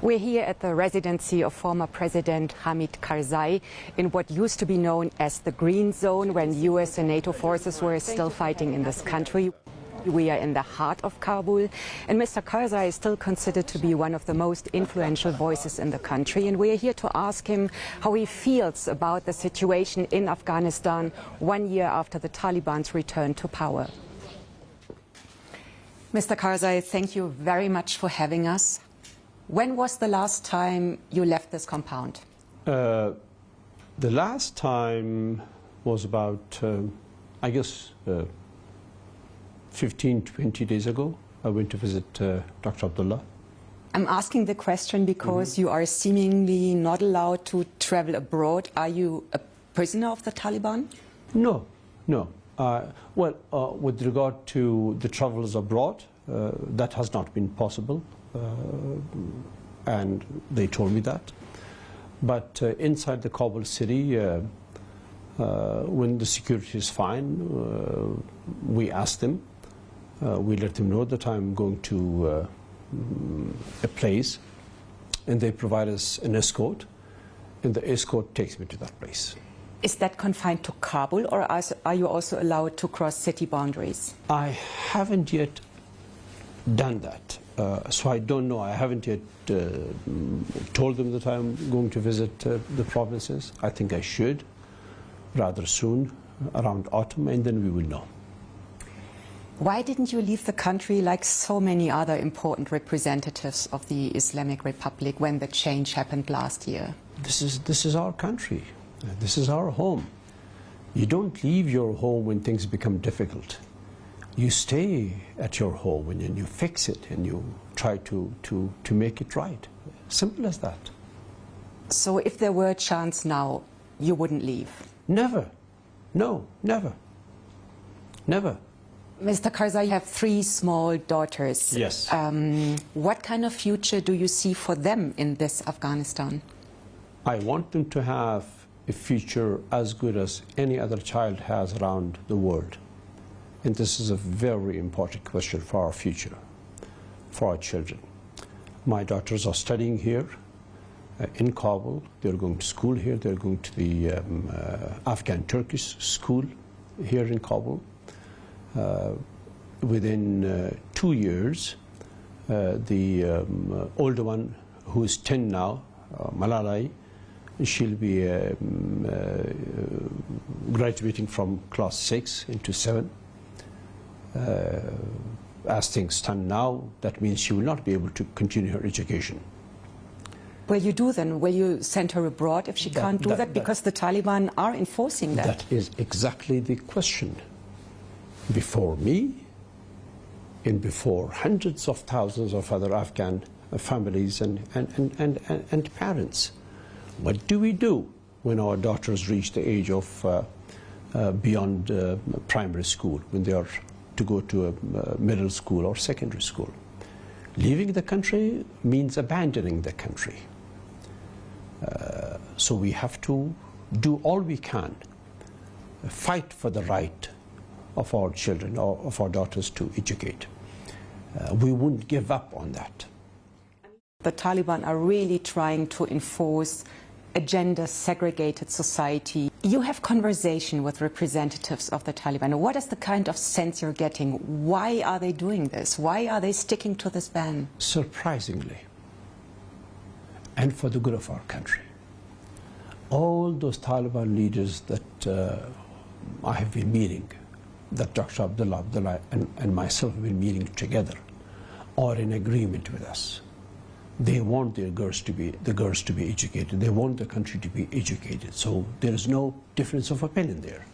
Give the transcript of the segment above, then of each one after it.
We're here at the residency of former President Hamid Karzai in what used to be known as the Green Zone when US and NATO forces were still fighting in this country. We are in the heart of Kabul, and Mr. Karzai is still considered to be one of the most influential voices in the country. And we are here to ask him how he feels about the situation in Afghanistan one year after the Taliban's return to power. Mr. Karzai, thank you very much for having us. When was the last time you left this compound? Uh, the last time was about, um, I guess, uh, 15, 20 days ago. I went to visit uh, Dr. Abdullah. I'm asking the question because mm -hmm. you are seemingly not allowed to travel abroad. Are you a prisoner of the Taliban? No, no. Uh, well, uh, with regard to the travels abroad, uh, that has not been possible. Uh, and they told me that. But uh, inside the Kabul city, uh, when the security is fine, we ask them, we let them know that I'm going to a place, and they provide us an escort, and the escort takes me to that place. Is that confined to Kabul, or are you also allowed to cross city boundaries? I haven't yet done that. Uh, so I don't know. I haven't yet uh, told them that I'm going to visit uh, the provinces. I think I should rather soon, around autumn, and then we will know. Why didn't you leave the country like so many other important representatives of the Islamic Republic when the change happened last year? This is, this is our country. This is our home. You don't leave your home when things become difficult you stay at your home and you fix it and you try to, to, to make it right. Simple as that. So if there were a chance now, you wouldn't leave? Never. No, never. Never. Mr. Karzai, you have three small daughters. Yes. Um, what kind of future do you see for them in this Afghanistan? I want them to have a future as good as any other child has around the world. And this is a very important question for our future, for our children. My daughters are studying here uh, in Kabul. They're going to school here. They're going to the um, uh, Afghan Turkish school here in Kabul. Uh, within uh, two years, uh, the um, older one, who is 10 now, uh, Malalai, she'll be um, graduating from class 6 into 7. Uh, as things stand now, that means she will not be able to continue her education. Will you do then? Will you send her abroad if she that, can't do that, that, because the Taliban are enforcing that? That is exactly the question. Before me, and before hundreds of thousands of other Afghan families and, and, and, and, and parents. What do we do when our daughters reach the age of uh, uh, beyond uh, primary school, when they are to go to a middle school or secondary school. Leaving the country means abandoning the country. Uh, so we have to do all we can, fight for the right of our children or of our daughters to educate. Uh, we wouldn't give up on that. The Taliban are really trying to enforce a gender segregated society. You have conversation with representatives of the Taliban. What is the kind of sense you're getting? Why are they doing this? Why are they sticking to this ban? Surprisingly, and for the good of our country, all those Taliban leaders that uh, I have been meeting, that Dr. Abdullah Abdullah and, and myself have been meeting together, are in agreement with us they want their girls to be the girls to be educated. They want the country to be educated. So there is no difference of opinion there.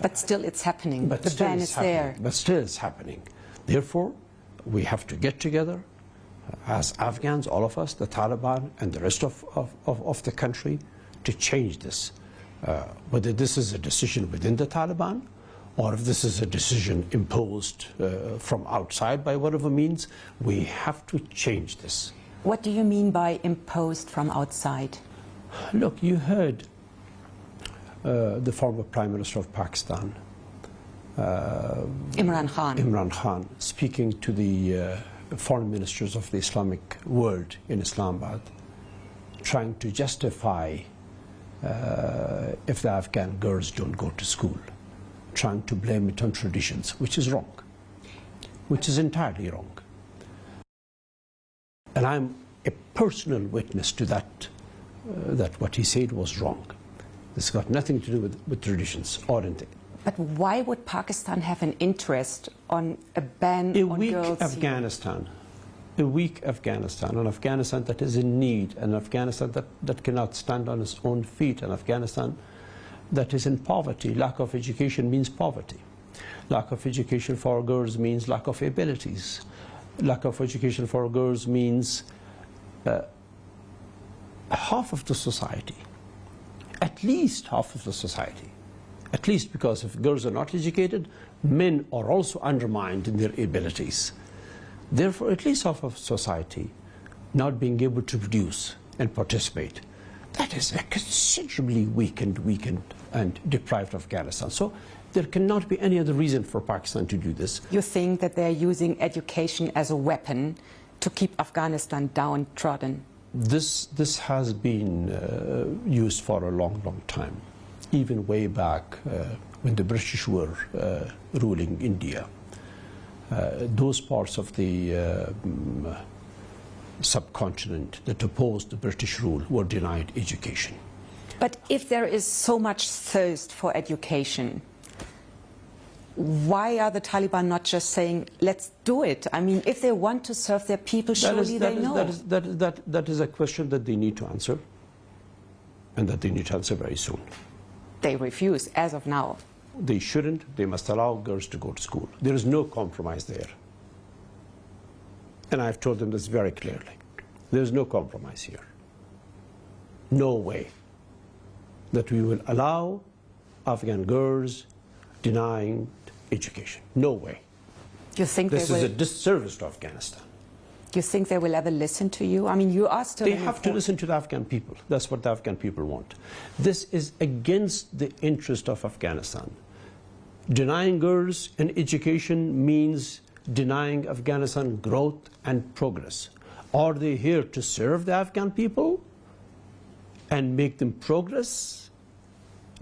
But still, it's happening. But the ban is happening. there. But still, it's happening. Therefore, we have to get together as Afghans, all of us, the Taliban, and the rest of, of, of, of the country, to change this. Uh, whether this is a decision within the Taliban or if this is a decision imposed uh, from outside by whatever means, we have to change this. What do you mean by imposed from outside? Look, you heard uh, the former Prime Minister of Pakistan Imran Khan. Imran Khan speaking to the uh, foreign ministers of the Islamic world in Islamabad, trying to justify uh, if the Afghan girls don't go to school, trying to blame it on traditions, which is wrong, which is entirely wrong. And I'm a personal witness to that, uh, that what he said was wrong. This has got nothing to do with, with traditions or anything. But why would Pakistan have an interest on a ban a on weak girls? Afghanistan, a weak Afghanistan, an Afghanistan that is in need, an Afghanistan that, that cannot stand on its own feet, an Afghanistan that is in poverty. Lack of education means poverty. Lack of education for girls means lack of abilities. Lack of education for girls means uh, half of the society, at least half of the society, at least because if girls are not educated, men are also undermined in their abilities. Therefore, at least half of society not being able to produce and participate, that is a considerably weakened, weakened and deprived of Afghanistan. So there cannot be any other reason for Pakistan to do this. You think that they're using education as a weapon to keep Afghanistan downtrodden? This, this has been uh, used for a long, long time, even way back uh, when the British were uh, ruling India. Uh, those parts of the mm, subcontinent that opposed the British rule were denied education. But if there is so much thirst for education, why are the Taliban not just saying, let's do it? I mean, if they want to serve their people, surely that is, they that know. That is, that, is, that, that is a question that they need to answer, and that they need to answer very soon. They refuse, as of now. They shouldn't. They must allow girls to go to school. There is no compromise there. And I've told them this very clearly. There's no compromise here. No way that we will allow Afghan girls denying education. No way. You think This is will? a disservice to Afghanistan. Do you think they will ever listen to you? I mean, you are still. They have to listen to the Afghan people. That's what the Afghan people want. This is against the interest of Afghanistan. Denying girls an education means denying Afghanistan growth and progress. Are they here to serve the Afghan people and make them progress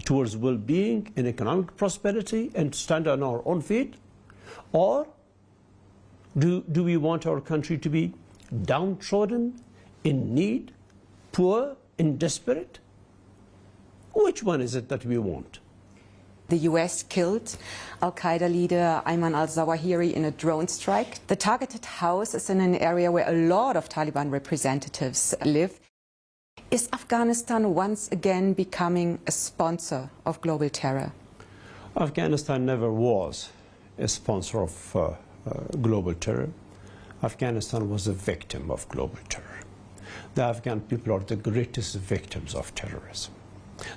towards well-being and economic prosperity and stand on our own feet? Or do, do we want our country to be downtrodden, in need, poor, and desperate? Which one is it that we want? The US killed Al Qaeda leader Ayman al Zawahiri in a drone strike. The targeted house is in an area where a lot of Taliban representatives live. Is Afghanistan once again becoming a sponsor of global terror? Afghanistan never was a sponsor of uh, uh, global terror. Afghanistan was a victim of global terror. The Afghan people are the greatest victims of terrorism.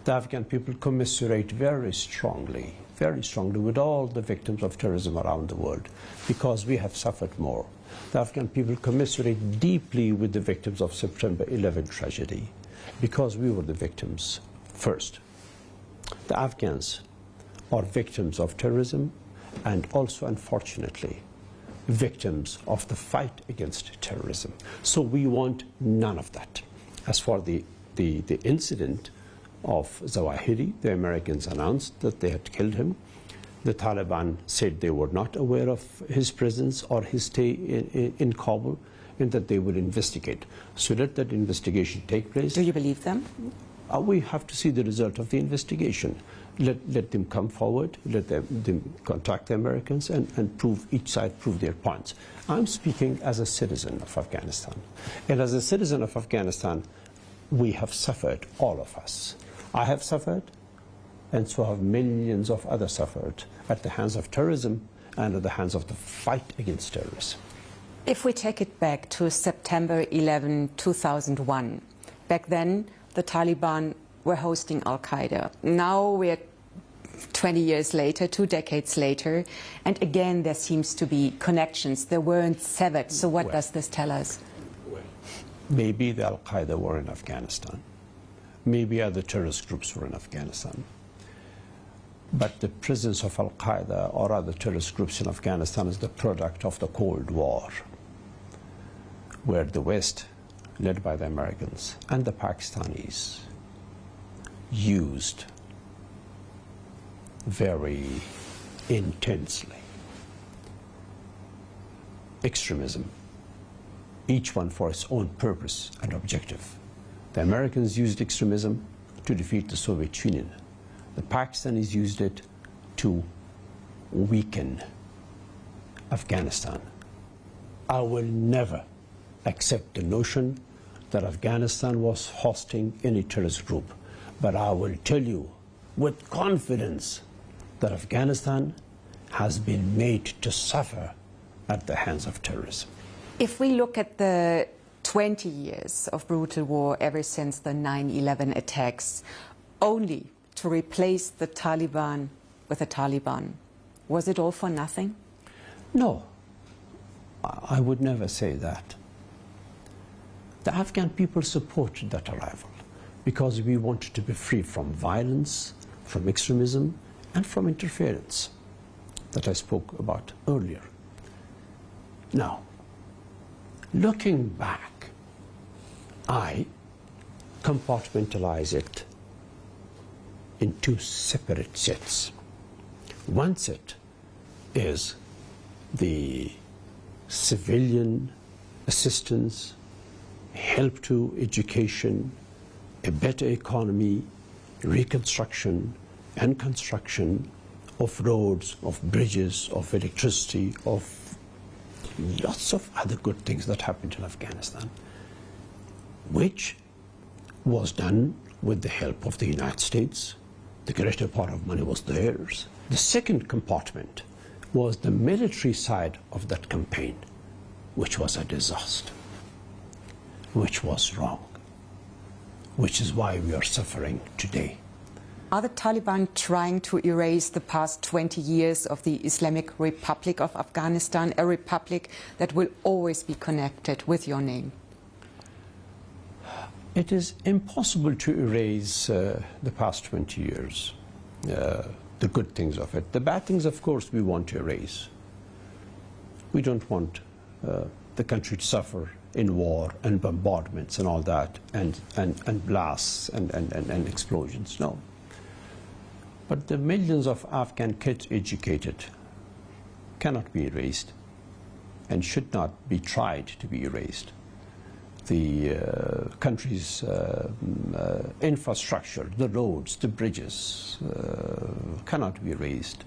The Afghan people commiserate very strongly, very strongly with all the victims of terrorism around the world because we have suffered more. The Afghan people commiserate deeply with the victims of September 11 tragedy because we were the victims first. The Afghans are victims of terrorism and also, unfortunately, victims of the fight against terrorism. So we want none of that. As for the, the, the incident of Zawahiri, the Americans announced that they had killed him. The Taliban said they were not aware of his presence or his stay in, in, in Kabul and that they would investigate. So let that investigation take place. Do you believe them? Uh, we have to see the result of the investigation. Let, let them come forward, let them, them contact the Americans and, and prove, each side prove their points. I'm speaking as a citizen of Afghanistan. And as a citizen of Afghanistan, we have suffered, all of us. I have suffered, and so have millions of others suffered at the hands of terrorism and at the hands of the fight against terrorism. If we take it back to September 11, 2001, back then the Taliban were hosting Al Qaeda. Now we're 20 years later, two decades later, and again there seems to be connections. They weren't severed. So what Well. does this tell us? Maybe the Al Qaeda were in Afghanistan. Maybe other terrorist groups were in Afghanistan. But the presence of Al Qaeda or other terrorist groups in Afghanistan is the product of the Cold War, where the West, led by the Americans and the Pakistanis, used very intensely extremism, each one for its own purpose and objective. The Americans used extremism to defeat the Soviet Union. The Pakistanis used it to weaken Afghanistan. I will never accept the notion that Afghanistan was hosting any terrorist group. But I will tell you with confidence that Afghanistan has been made to suffer at the hands of terrorism. If we look at the 20 years of brutal war ever since the 9-11 attacks, only to replace the Taliban with the Taliban, was it all for nothing? No, I would never say that. The Afghan people supported that arrival because we wanted to be free from violence, from extremism, and from interference that I spoke about earlier. Now, looking back, I compartmentalize it in two separate sets. One set is the civilian assistance, help to education, a better economy, reconstruction and construction of roads, of bridges, of electricity, of lots of other good things that happened in Afghanistan, which was done with the help of the United States. The greater part of money was theirs. The second compartment was the military side of that campaign, which was a disaster, which was wrong, which is why we are suffering today. Are the Taliban trying to erase the past 20 years of the Islamic Republic of Afghanistan, a republic that will always be connected with your name? It is impossible to erase uh, the past 20 years, uh, the good things of it. The bad things, of course, we want to erase. We don't want uh, the country to suffer in war and bombardments and all that, and, and, and blasts and, and, and, and explosions. No. But the millions of Afghan kids educated cannot be erased and should not be tried to be erased. The uh, country's uh, uh, infrastructure, the roads, the bridges, uh, cannot be erased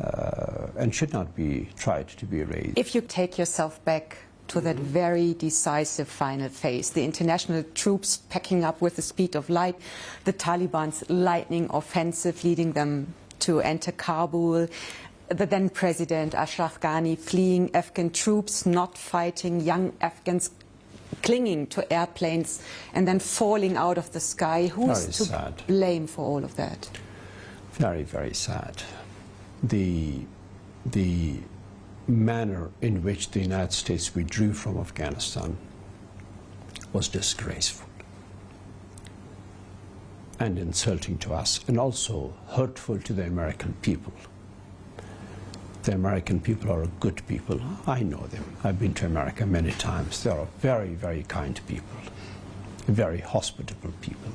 uh, and should not be tried to be erased. If you take yourself back to that very decisive final phase. The international troops packing up with the speed of light, the Taliban's lightning offensive leading them to enter Kabul, the then president Ashraf Ghani fleeing Afghan troops, not fighting, young Afghans clinging to airplanes and then falling out of the sky. Who's to sad. blame for all of that? Very, very sad. The, the manner in which the United States withdrew from Afghanistan was disgraceful and insulting to us and also hurtful to the American people. The American people are good people. I know them. I've been to America many times. They are very, very kind people, very hospitable people.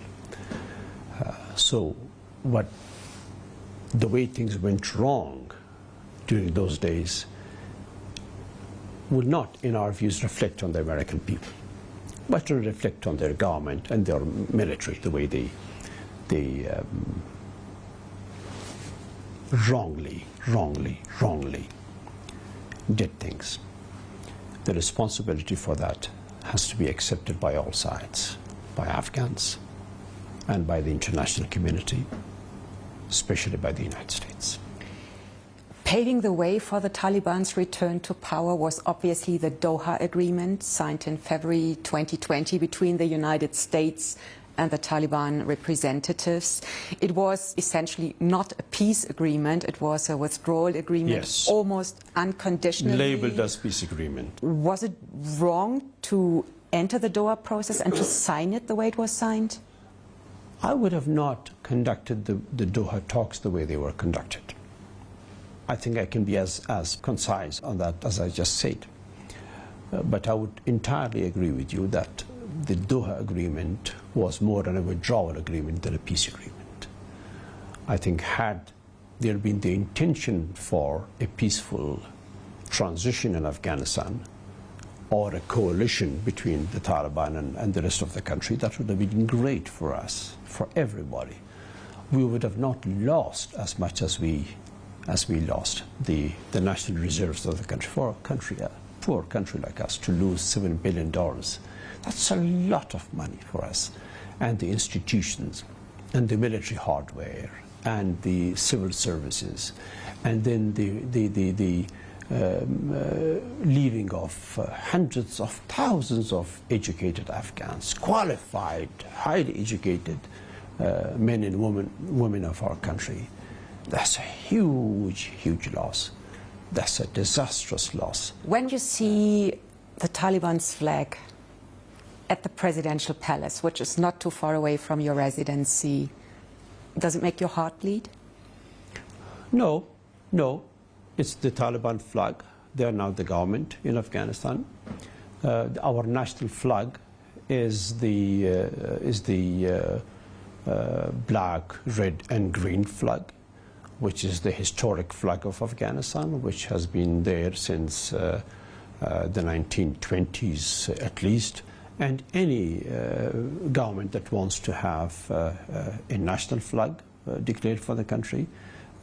Uh, so what the way things went wrong during those days will not, in our views, reflect on the American people, but will reflect on their government and their military, the way they, they um, wrongly, wrongly, wrongly did things. The responsibility for that has to be accepted by all sides, by Afghans and by the international community, especially by the United States. Paving the way for the Taliban's return to power was obviously the Doha Agreement signed in February 2020 between the United States and the Taliban representatives. It was essentially not a peace agreement, it was a withdrawal agreement, yes. almost unconditionally. Labeled as peace agreement. Was it wrong to enter the Doha process and to sign it the way it was signed? I would have not conducted the, the Doha talks the way they were conducted. I think I can be as, as concise on that as I just said. Uh, but I would entirely agree with you that the Doha agreement was more than a withdrawal agreement than a peace agreement. I think had there been the intention for a peaceful transition in Afghanistan or a coalition between the Taliban and, and, the rest of the country, that would have been great for us, for everybody. We would have not lost as much as we, as we lost the, the national reserves of the country. For a country, a poor country like us, to lose $7 billion, that's a lot of money for us. And the institutions, and the military hardware, and the civil services, and then the, the, the, the um, uh, leaving of uh, hundreds of thousands of educated Afghans, qualified, highly educated uh, men and women, women of our country. That's a huge, huge loss. That's a disastrous loss. When you see the Taliban's flag at the presidential palace, which is not too far away from your residency, does it make your heart bleed? No, no. It's the Taliban flag. They are now the government in Afghanistan. Uh, our national flag is the, uh, is the uh, uh, black, red and green flag, which is the historic flag of Afghanistan, which has been there since uh, uh, the 1920s at least. And any government that wants to have a national flag declared for the country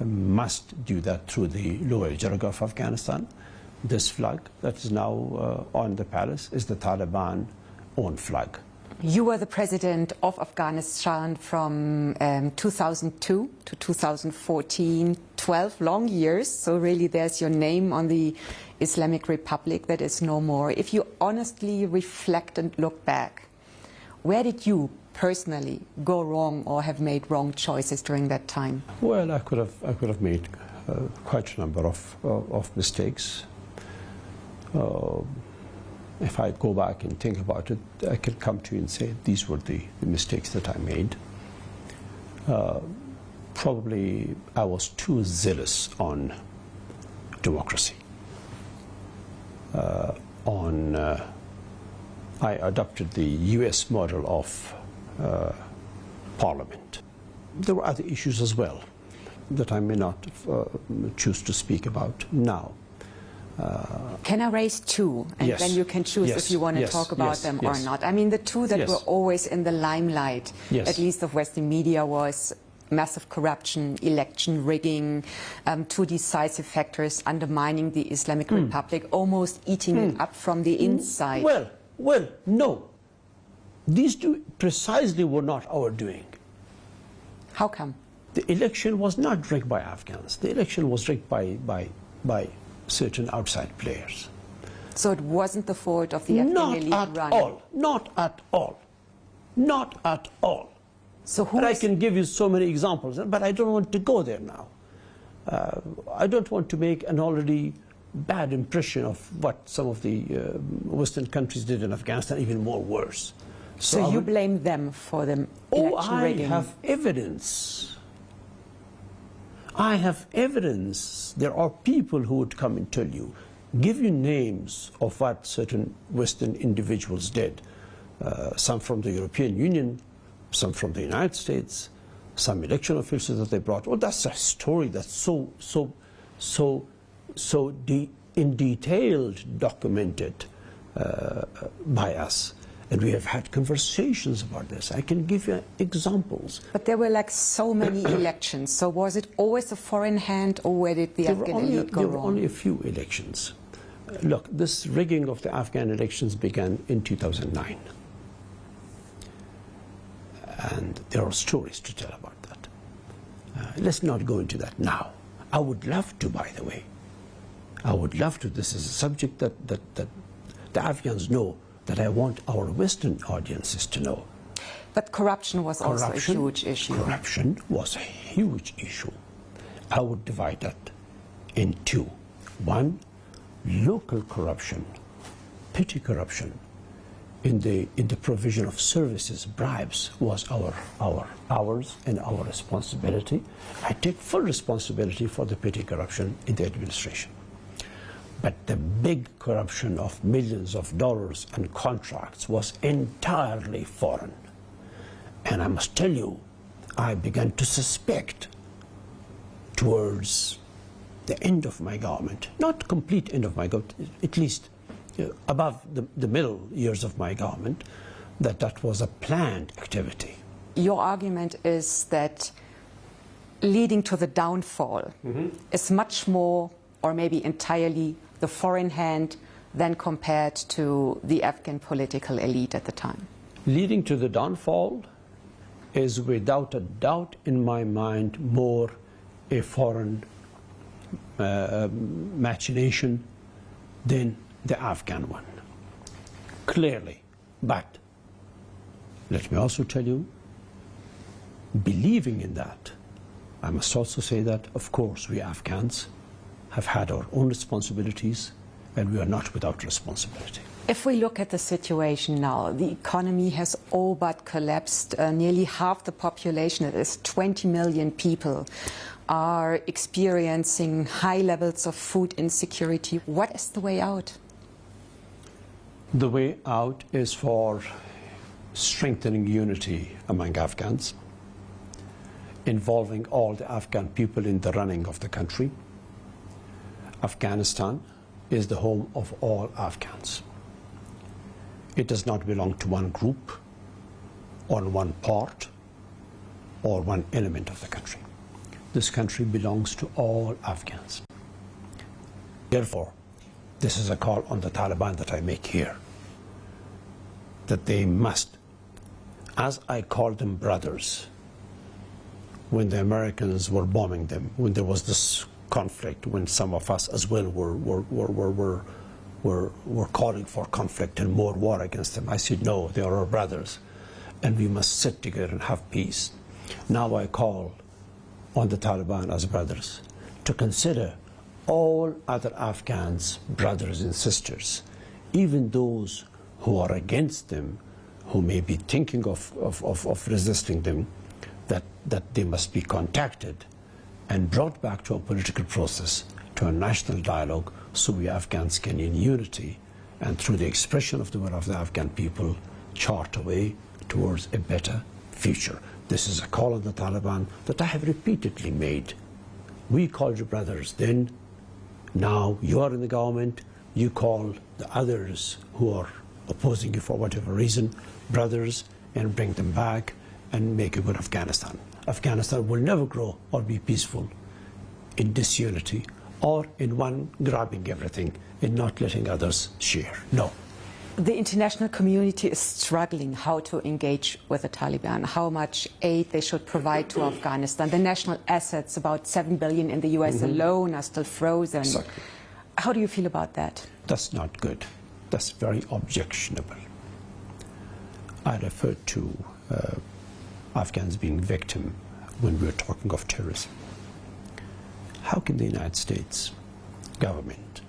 must do that through the Loya Jirga of Afghanistan. This flag that is now uh, on the palace is the Taliban own flag. You were the president of Afghanistan from um, 2002 to 2014, 12 long years. So really there's your name on the Islamic Republic that is no more. If you honestly reflect and look back, where did you personally go wrong or have made wrong choices during that time? Well, I could have, I could have made uh, quite a number of, uh, of mistakes. Uh, if I go back and think about it, I can come to you and say these were the, the mistakes that I made. Uh, probably I was too zealous on democracy, uh, on uh, I adopted the US model of uh, parliament. There were other issues as well that I may not uh, choose to speak about now. Uh, can I raise two? And yes. then you can choose yes. if you want to yes. talk about them or not. I mean, the two that were always in the limelight, at least of Western media, was massive corruption, election rigging, um, two decisive factors undermining the Islamic mm. Republic, almost eating mm. it up from the inside. Well, well, no. These two precisely were not our doing. How come? The election was not rigged by Afghans. The election was rigged by, by, by certain outside players. So it wasn't the fault of the Afghan not at running? all. Not at all. Not at all. So who but I can give you so many examples, but I don't want to go there now. Uh, I don't want to make an already bad impression of what some of the uh, Western countries did in Afghanistan, even more worse. So, so you blame them for the election oh, election I rigging? have evidence. I have evidence. There are people who would come and tell you, give you names of what certain Western individuals did. Uh, some from the European Union, some from the United States, some election officials that they brought. Oh, that's a story that's so, so, so, so de in detailed documented uh, by us. And we have had conversations about this. I can give you examples. But there were like so many elections. So was it always a foreign hand or where did the there Afghan only, elite go There wrong? were only a few elections. Look, this rigging of the Afghan elections began in 2009. And there are stories to tell about that. Uh, let's not go into that now. I would love to, by the way. I would love to. This is a subject that, that, that the Afghans know that I want our Western audiences to know. But corruption was corruption, also a huge issue. Corruption was a huge issue. I would divide that in two. One, local corruption, petty corruption in the, in the provision of services, bribes, was our, our, ours and our responsibility. I take full responsibility for the petty corruption in the administration. But the big corruption of millions of dollars and contracts was entirely foreign. And I must tell you, I began to suspect towards the end of my government, not complete end of my government, at least uh, above the, the middle years of my government, that that was a planned activity. Your argument is that leading to the downfall mm -hmm. is much more or maybe entirely the foreign hand than compared to the Afghan political elite at the time. Leading to the downfall is without a doubt in my mind more a foreign uh, machination than the Afghan one. Clearly. But let me also tell you, believing in that, I must also say that, of course, we Afghans have had our own responsibilities and we are not without responsibility. If we look at the situation now, the economy has all but collapsed. Uh, nearly half the population, that is 20 million people, are experiencing high levels of food insecurity. What is the way out? The way out is for strengthening unity among Afghans, involving all the Afghan people in the running of the country. Afghanistan is the home of all Afghans. It does not belong to one group or one part or one element of the country. This country belongs to all Afghans. Therefore, this is a call on the Taliban that I make here, that they must, as I call them brothers, when the Americans were bombing them, when there was this conflict, when some of us as well were, were, were, were, were were, calling for conflict and more war against them. I said, no, they are our brothers, and we must sit together and have peace. Now I call on the Taliban as brothers to consider all other Afghans brothers and sisters, even those who are against them, who may be thinking of, of, of, of resisting them, that, that they must be contacted and brought back to a political process, to a national dialogue so we Afghans can in unity and through the expression of the will of the Afghan people chart a way towards a better future. This is a call on the Taliban that I have repeatedly made. We called you brothers then, now you are in the government, you call the others who are opposing you for whatever reason, brothers, and bring them back and make a good Afghanistan. Afghanistan will never grow or be peaceful in disunity or in one grabbing everything and not letting others share. No. The international community is struggling how to engage with the Taliban, how much aid they should provide to Afghanistan. The national assets, about 7 billion in the US mm -hmm. alone, are still frozen. Exactly. How do you feel about that? That's not good. That's very objectionable. I refer to uh, Afghans being victim when we're talking of terrorism. How can the United States government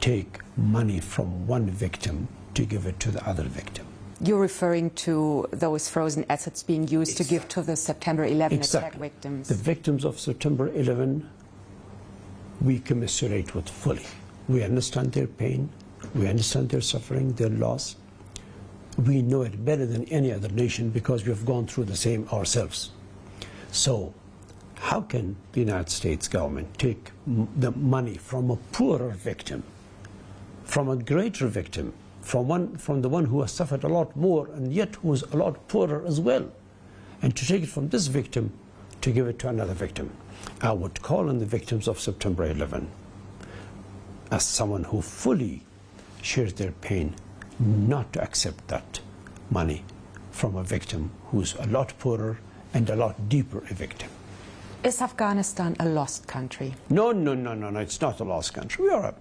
take money from one victim to give it to the other victim? You're referring to those frozen assets being used exactly. to give to the September 11 exactly. attack victims. The victims of September 11, we commiserate with fully. We understand their pain, we understand their suffering, their loss. We know it better than any other nation because we have gone through the same ourselves. So how can the United States government take the money from a poorer victim, from a greater victim, from, one, from the one who has suffered a lot more and yet who is a lot poorer as well, and to take it from this victim to give it to another victim? I would call on the victims of September 11 as someone who fully shares their pain not to accept that money from a victim who's a lot poorer and a lot deeper a victim. Is Afghanistan a lost country? No, no, no, no, no. It's not a lost country. We are a,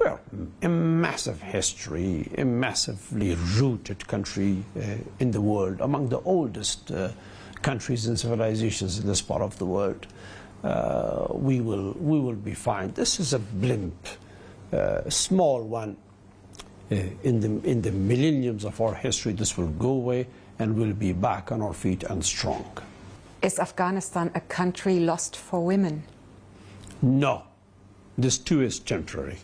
we are a massive history, a massively rooted country uh, in the world, among the oldest uh, countries and civilizations in this part of the world. Uh, we will we will be fine. This is a blimp, a uh, small one, Uh, in, the, in the millenniums of our history, this will go away and we'll be back on our feet and strong. Is Afghanistan a country lost for women? No, this too is temporary.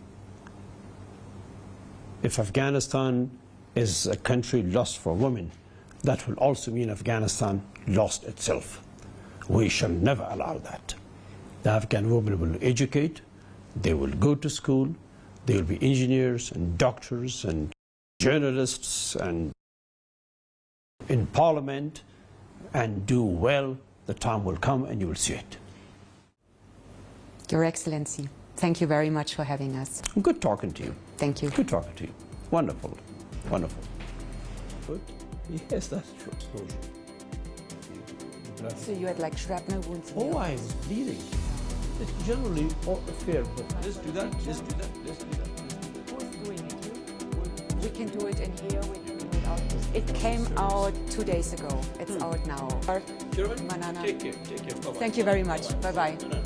If Afghanistan is a country lost for women, that will also mean Afghanistan lost itself. We shall never allow that. The Afghan women will educate, they will go to school, they will be engineers and doctors and journalists and in parliament and do well. The time will come and you will see it. Your Excellency, thank you very much for having us. Good talking to you. Thank you. Good talking to you. Wonderful. Wonderful. Good. Yes, that's true. So you had like shrapnel wounds? Oh, I was bleeding. It's generally all fair, but let's do that, let's do that, let's do that. Who's doing it? We can do it in here. We can do it out. It came out two days ago. It's hmm. out now. Chairman, Manana. take care, take care. Bye-bye. Thank you very much. Bye bye. No, no.